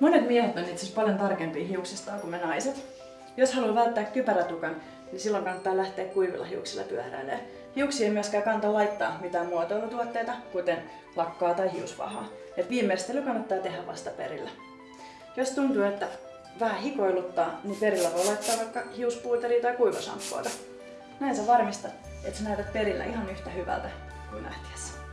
Monet miehet on itse asiassa paljon tarkempia hiuksistaan kuin me naiset. Jos haluaa välttää kypärätukan, niin silloin kannattaa lähteä kuivilla hiuksilla pyöräilemään. Hiuksia ei myöskään kannata laittaa mitään muotoilutuotteita, kuten lakkaa tai hiusvahaa. Et viimeistely kannattaa tehdä vasta perillä. Jos tuntuu, että vähän hikoiluttaa, niin perillä voi laittaa vaikka hiuspuuteria tai kuivasamppuota. Näin sä varmistat, että sä näytät perillä ihan yhtä hyvältä kuin nähtiessä.